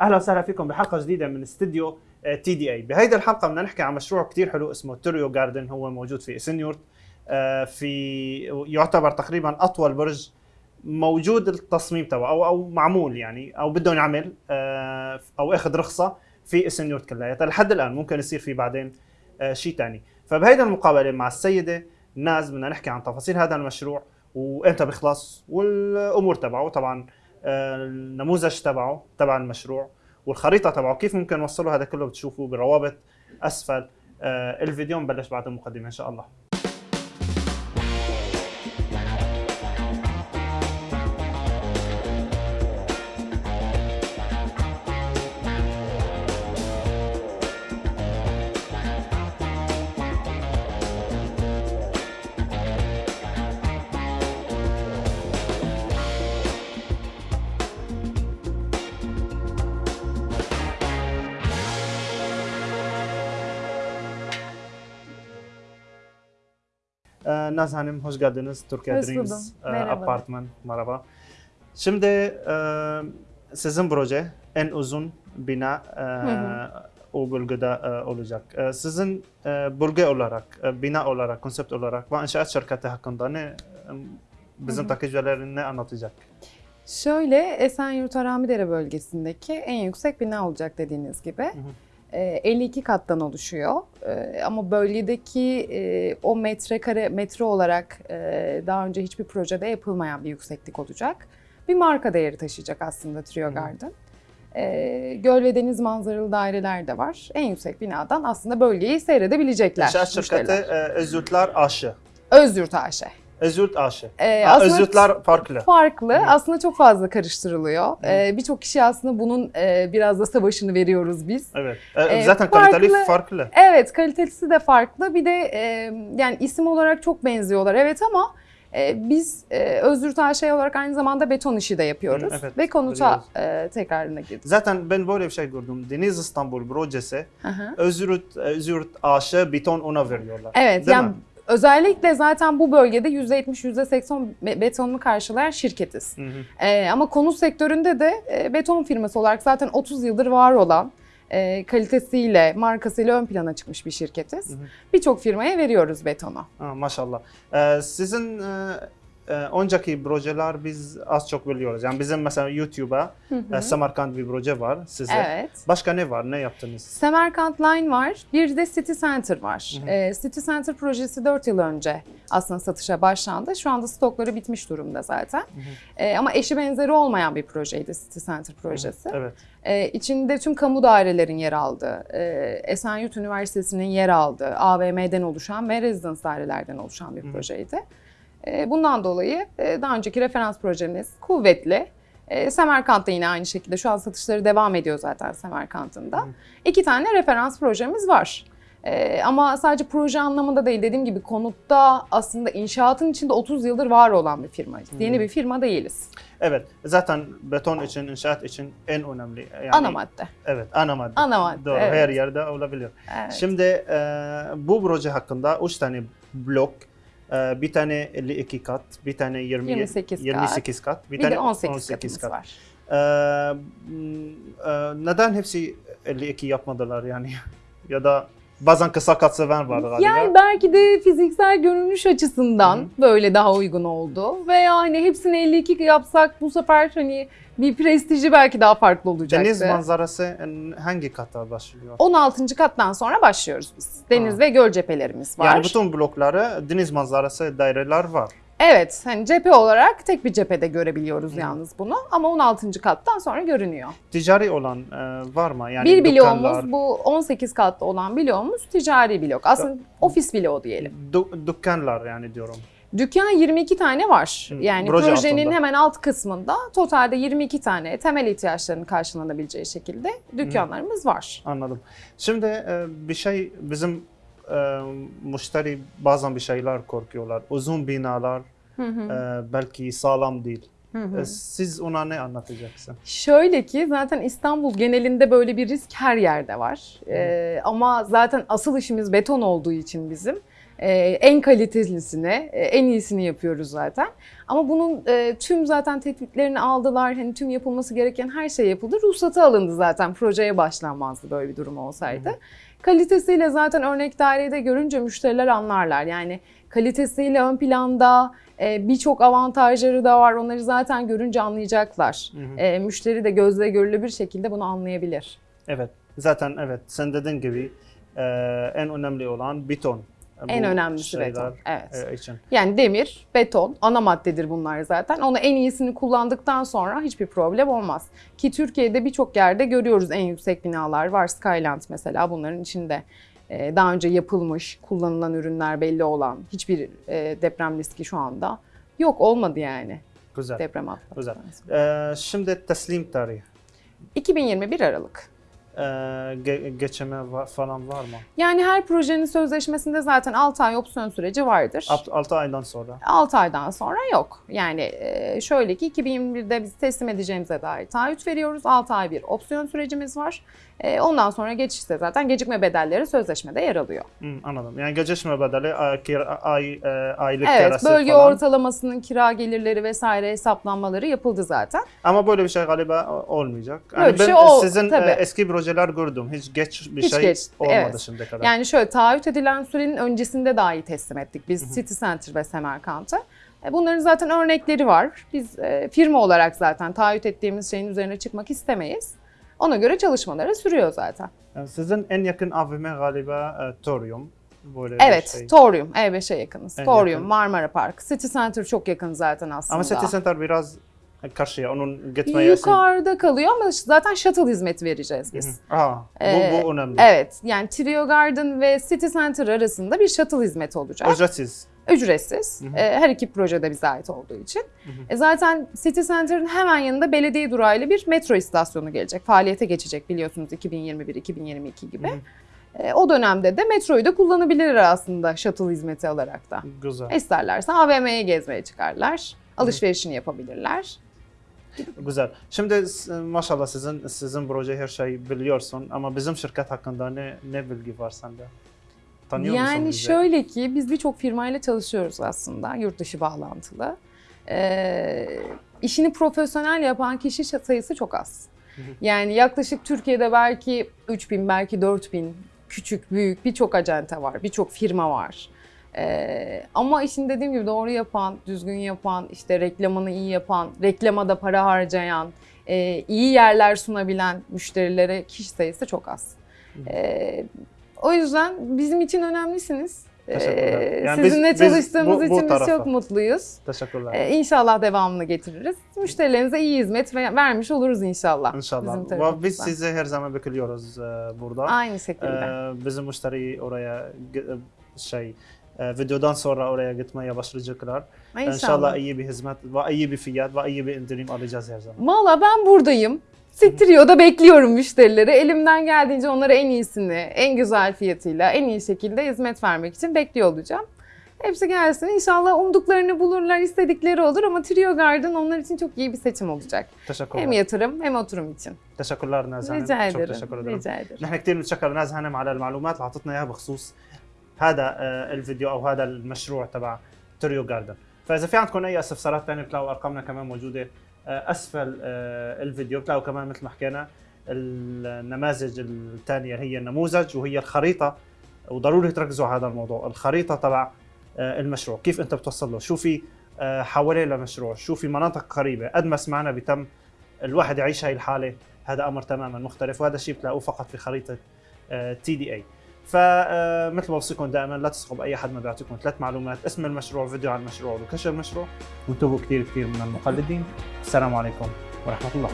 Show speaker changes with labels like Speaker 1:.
Speaker 1: أهلا وسهلا فيكم بحلقة جديدة من استديو تي دي اي بهيدي الحلقة بدنا نحكي عن مشروع كتير حلو اسمه توريو جاردن هو موجود في اسنيورت آه، في يعتبر تقريبا أطول برج موجود التصميم تبعه أو أو معمول يعني أو بده ينعمل آه، أو أخذ رخصة في اسنيورت كلياتها. لحد الآن ممكن يصير في بعدين آه، شيء ثاني فبهيدي المقابلة مع السيدة ناز بدنا نحكي عن تفاصيل هذا المشروع وإمتى بيخلص والأمور تبعه. طبعا النموذج تبعه تبع المشروع والخريطة تبعه. كيف ممكن نوصله؟ هذا كله بتشوفوه بالروابط أسفل. آه، الفيديو نبلش بعد المقدمة إن شاء الله. Naz Hanım hoş geldiniz Türkiye
Speaker 2: Hoş
Speaker 1: Dreams e,
Speaker 2: Merhaba.
Speaker 1: Apartman. Merhaba. Şimdi e, sizin proje en uzun bina e,
Speaker 2: hı.
Speaker 1: o bölgede olacak. Sizin bölge olarak, bina olarak, konsept olarak ve inşaat şirketi hakkında ne bizim
Speaker 2: Hı hı.
Speaker 1: takipçilerin ne anlatacak?
Speaker 2: Şöyle Esenyurt Haramidere bölgesindeki en yüksek bina olacak dediğiniz gibi.
Speaker 1: hı.
Speaker 2: Ee, 52 kattan oluşuyor. Ee, Ama bölgedeki e, o metrekare metre olarak e, daha önce hiçbir projede yapılmayan bir yükseklik olacak. Bir marka değeri taşıyacak aslında Trio. Garden. Ee, göl ve deniz manzaralı daireler de var. En yüksek binadan aslında bölgeyi seyredebilecekler.
Speaker 1: İnşaat şirketi e, Özgürtler Aşı.
Speaker 2: Özyurt AŞ.
Speaker 1: Özgürt Aşı.
Speaker 2: Ee, aslında-
Speaker 1: Özgürtler farklı.
Speaker 2: farklı.
Speaker 1: Hı.
Speaker 2: Aslında çok fazla karıştırılıyor.
Speaker 1: Hı.
Speaker 2: Ee, Birçok kişi aslında bunun e, biraz da savaşını veriyoruz biz.
Speaker 1: Evet. E,
Speaker 2: E,
Speaker 1: zaten
Speaker 2: farklı-
Speaker 1: kaliteli farklı.
Speaker 2: Evet, kalitesi de farklı. Bir de e, yani isim olarak çok benziyorlar. Evet ama e, biz e, Özgürt AŞ olarak aynı zamanda beton işi de yapıyoruz.
Speaker 1: Evet,
Speaker 2: Ve konuta e, tekrarına girdik.
Speaker 1: Zaten ben böyle bir şey gördüm. Deniz İstanbul projesi. Özgürt, Özgürt Aşı beton ona veriyorlar.
Speaker 2: Evet,
Speaker 1: Değil
Speaker 2: yani
Speaker 1: mi?
Speaker 2: Özellikle zaten bu bölgede %70, %80 be- betonunu karşılayan şirketiz.
Speaker 1: Hı hı.
Speaker 2: Ee, ama konut sektöründe de e, beton firması olarak zaten 30 yıldır var olan e, kalitesiyle, markasıyla ön plana çıkmış bir şirketiz. Birçok firmaya veriyoruz betonu.
Speaker 1: Ha, maşallah. Ee, sizin e, e, önceki projeler biz az çok biliyoruz. Yani bizim mesela YouTube'a
Speaker 2: Hı hı.
Speaker 1: e, Samarkand bir proje var size.
Speaker 2: Evet.
Speaker 1: Başka ne var? Ne yaptınız?
Speaker 2: Semerkant Line var, bir de City Center var.
Speaker 1: Hı hı.
Speaker 2: Ee, City Center projesi 4 yıl önce aslında satışa başlandı. Şu anda stokları bitmiş durumda zaten. Ee, ama eşi benzeri olmayan bir projeydi City Center projesi.
Speaker 1: Evet.
Speaker 2: Ee, içinde tüm kamu dairelerin yer aldığı, e, Esenyurt Üniversitesi'nin yer aldığı, AVM'den oluşan ve rezidans dairelerden oluşan bir
Speaker 1: Hı hı.
Speaker 2: projeydi. E, bundan dolayı e, daha önceki referans projemiz kuvvetli. E, Semerkant'ta yine aynı şekilde şu an satışları devam ediyor zaten Semerkant'ın da. İki tane referans projemiz var. Ama sadece proje anlamında değil dediğim gibi konutta aslında inşaatın içinde 30 yıldır var olan bir firmayız.
Speaker 1: Hı.
Speaker 2: Yeni bir firma değiliz.
Speaker 1: Evet. Zaten beton için, inşaat için en önemli. Yani,
Speaker 2: Ana madde.
Speaker 1: Evet, ana madde.
Speaker 2: Ana madde,
Speaker 1: Doğru,
Speaker 2: evet.
Speaker 1: her yerde olabilir.
Speaker 2: Evet.
Speaker 1: Şimdi e, bu proje hakkında 3 tane blok, bir tane 52 kat, bir tane 20,
Speaker 2: 28 kat.
Speaker 1: 28 kat,
Speaker 2: bir,
Speaker 1: tane
Speaker 2: de 18, katımız
Speaker 1: kat.
Speaker 2: var.
Speaker 1: Ee, e, neden hepsi 52 yapmadılar yani? ya da bazen kısa kat seven var galiba.
Speaker 2: Yani belki de fiziksel görünüş açısından
Speaker 1: Hı
Speaker 2: böyle daha uygun oldu. Veya hani hepsini 52 yapsak bu sefer hani bir prestiji belki daha farklı olacaktı.
Speaker 1: Deniz manzarası hangi kata başlıyor?
Speaker 2: 16. kattan sonra başlıyoruz biz. Deniz
Speaker 1: Ha.
Speaker 2: ve göl cephelerimiz var.
Speaker 1: Yani bütün blokları deniz manzarası daireler var.
Speaker 2: Evet, hani cephe olarak tek bir cephede görebiliyoruz
Speaker 1: Hı.
Speaker 2: yalnız bunu. Ama 16. kattan sonra görünüyor.
Speaker 1: Ticari olan e, var mı? Yani
Speaker 2: bir
Speaker 1: dükkanlar,
Speaker 2: bloğumuz bu 18 katta olan bloğumuz ticari blok. Aslında ofis bloğu diyelim.
Speaker 1: dü- dükkanlar yani diyorum.
Speaker 2: Dükkan 22 tane var. Yani
Speaker 1: proje
Speaker 2: projenin
Speaker 1: altında.
Speaker 2: hemen alt kısmında totalde 22 tane temel ihtiyaçlarının karşılanabileceği şekilde dükkanlarımız var.
Speaker 1: Anladım. Şimdi e, bir şey bizim e, müşteri bazen bir şeyler korkuyorlar. Uzun binalar
Speaker 2: Hı hı,
Speaker 1: e, belki sağlam değil.
Speaker 2: hı hı.
Speaker 1: E, Siz ona ne anlatacaksın?
Speaker 2: Şöyle ki zaten İstanbul genelinde böyle bir risk her yerde var. Ee, ama zaten asıl işimiz beton olduğu için bizim en kalitelisini, e, en iyisini yapıyoruz zaten. Ama bunun e, tüm zaten tetkiklerini aldılar. Hani tüm yapılması gereken her şey yapıldı. Ruhsatı alındı zaten. Projeye başlanmazdı böyle bir durum olsaydı. Kalitesiyle zaten örnek dairede görünce müşteriler anlarlar. Yani kalitesiyle ön planda e, birçok avantajları da var. Onları zaten görünce anlayacaklar.
Speaker 1: Hı hı.
Speaker 2: E, müşteri de gözle görülür bir şekilde bunu anlayabilir.
Speaker 1: Evet. Zaten evet sen dediğin gibi e, en önemli olan beton.
Speaker 2: En
Speaker 1: Bu
Speaker 2: önemlisi
Speaker 1: şeyler,
Speaker 2: beton. Evet.
Speaker 1: e, için.
Speaker 2: Yani demir, beton ana maddedir bunlar zaten. Onu en iyisini kullandıktan sonra hiçbir problem olmaz. Ki Türkiye'de birçok yerde görüyoruz en yüksek binalar var. Skyland mesela bunların içinde. Ee, Daha önce yapılmış, kullanılan ürünler belli olan hiçbir e, deprem riski şu anda yok olmadı yani
Speaker 1: Güzel.
Speaker 2: deprem atlattıktan
Speaker 1: Güzel.
Speaker 2: sonra.
Speaker 1: E, şimdi teslim tarihi.
Speaker 2: 2021 Aralık.
Speaker 1: E, ge- geçeme falan var mı?
Speaker 2: Yani her projenin sözleşmesinde zaten 6 ay opsiyon süreci vardır.
Speaker 1: 6 aydan sonra.
Speaker 2: 6 aydan sonra yok. Yani e, şöyle ki 2021'de biz teslim edeceğimize dair taahhüt veriyoruz. 6 ay bir opsiyon sürecimiz var. E, Ondan sonra geçişte zaten gecikme bedelleri sözleşmede yer alıyor.
Speaker 1: Hı, anladım. Yani gecikme bedeli ay, ay, e, aylık
Speaker 2: Evet,
Speaker 1: kirası
Speaker 2: bölge
Speaker 1: falan.
Speaker 2: ortalamasının kira gelirleri vesaire hesaplanmaları yapıldı zaten.
Speaker 1: Ama böyle bir şey galiba olmayacak.
Speaker 2: Böyle bir
Speaker 1: ben
Speaker 2: şey ol-
Speaker 1: sizin
Speaker 2: tabii.
Speaker 1: e, eski projeler gördüm. Hiç geç bir
Speaker 2: Hiç
Speaker 1: şey
Speaker 2: geç,
Speaker 1: olmadı
Speaker 2: evet.
Speaker 1: şimdiye kadar.
Speaker 2: Yani şöyle taahhüt edilen sürenin öncesinde dahi teslim ettik biz City Center ve Semerkant'ı. E, Bunların zaten örnekleri var. Biz firma olarak zaten taahhüt ettiğimiz şeyin üzerine çıkmak istemeyiz. Ona göre çalışmaları sürüyor zaten.
Speaker 1: Yani sizin en yakın AVM galiba e, Torium. Böyle
Speaker 2: Evet,
Speaker 1: şey.
Speaker 2: Torium, E5'e yakınız.
Speaker 1: En
Speaker 2: Torium,
Speaker 1: yakın.
Speaker 2: Marmara Park, City Center çok yakın zaten aslında.
Speaker 1: Ama City Center biraz karşıya. Onun gitmeye
Speaker 2: Yukarıda kalıyor ama zaten shuttle hizmeti vereceğiz biz.
Speaker 1: Aa, bu,
Speaker 2: Ee,
Speaker 1: bu önemli.
Speaker 2: Evet, yani Trio Garden ve City Center arasında bir shuttle hizmeti olacak.
Speaker 1: Ücretsiz.
Speaker 2: Ücretsiz.
Speaker 1: Hı hı.
Speaker 2: Ee, her iki projede bize ait olduğu için. E, zaten City Center'ın hemen yanında belediye durağıyla bir metro istasyonu gelecek. Faaliyete geçecek biliyorsunuz 2021-2022 gibi.
Speaker 1: Hı hı.
Speaker 2: E, o dönemde de metroyu da kullanabilirler aslında shuttle hizmeti alarak da.
Speaker 1: Güzel.
Speaker 2: İsterlerse AVM'ye gezmeye çıkarlar. Alışverişini yapabilirler.
Speaker 1: Güzel. Şimdi maşallah sizin sizin proje her şey biliyorsun ama bizim şirket hakkında ne ne bilgi var sende? Tanıyor
Speaker 2: yani
Speaker 1: bizi?
Speaker 2: şöyle ki biz birçok firmayla çalışıyoruz aslında yurt dışı bağlantılı. Ee, işini profesyonel yapan kişi sayısı çok az. Yani yaklaşık Türkiye'de belki 3000 belki 4000 küçük büyük birçok acente var, birçok firma var. Ee, ama işin dediğim gibi doğru yapan, düzgün yapan, işte reklamını iyi yapan, reklama da para harcayan, e, iyi yerler sunabilen müşterilere kişi sayısı çok az. Ee, o yüzden bizim için önemlisiniz.
Speaker 1: Teşekkürler.
Speaker 2: Ee,
Speaker 1: Yani biz-
Speaker 2: sizinle
Speaker 1: biz
Speaker 2: çalıştığımız
Speaker 1: bu- bu
Speaker 2: için biz
Speaker 1: tarafta.
Speaker 2: çok mutluyuz.
Speaker 1: Teşekkürler.
Speaker 2: Ee, inşallah devamını getiririz. Müşterilerinize iyi hizmet ve- vermiş oluruz inşallah.
Speaker 1: İnşallah.
Speaker 2: Bizim
Speaker 1: biz sizi her zaman bekliyoruz e, burada.
Speaker 2: Aynı şekilde.
Speaker 1: Ee, bizim müşteri oraya gi- şey e, videodan sonra oraya gitmeye başlayacaklar.
Speaker 2: İnşallah.
Speaker 1: İnşallah iyi bir hizmet ve iyi bir fiyat ve iyi bir indirim alacağız her zaman.
Speaker 2: Valla ben buradayım. Strio'da bekliyorum müşterileri. Elimden geldiğince onlara en iyisini, en güzel fiyatıyla, en iyi şekilde hizmet vermek için bekliyor olacağım. Hepsi gelsin. İnşallah umduklarını bulurlar, istedikleri olur ama Trio Garden onlar için çok iyi bir seçim olacak.
Speaker 1: Teşekkürler.
Speaker 2: Hem yatırım hem oturum için.
Speaker 1: teşekkürler نازل
Speaker 2: رجع
Speaker 1: شكرا
Speaker 2: ederim.
Speaker 1: تشكر ederim.
Speaker 2: Rica ederim.
Speaker 1: نحن كثير بنتشكر ناز هانم على المعلومات اللي اعطتنا اياها بخصوص هذا آه، الفيديو او هذا المشروع تبع توريو جاردن فاذا في عندكم اي استفسارات ثانيه بتلاقوا ارقامنا كمان موجوده آه، أسفل آه، الفيديو. بتلاقوا كمان مثل ما حكينا النماذج الثانية هي النموذج وهي الخريطة وضروري تركزوا على هذا الموضوع. الخريطة تبع آه، المشروع. كيف أنت بتوصل له؟ شو في آه، حوالين المشروع شو في مناطق قريبة؟ قد ما سمعنا بتم الواحد يعيش هاي الحالة هذا أمر تماما مختلف وهذا الشيء بتلاقوه فقط في خريطة تي دي إي. فمثل ما بوصيكم دائما لا تثقوا باي حد ما بيعطيكم ثلاث معلومات اسم المشروع فيديو عن المشروع ولوكيشن المشروع وانتبهوا كثير كثير من المقلدين. السلام عليكم ورحمة الله.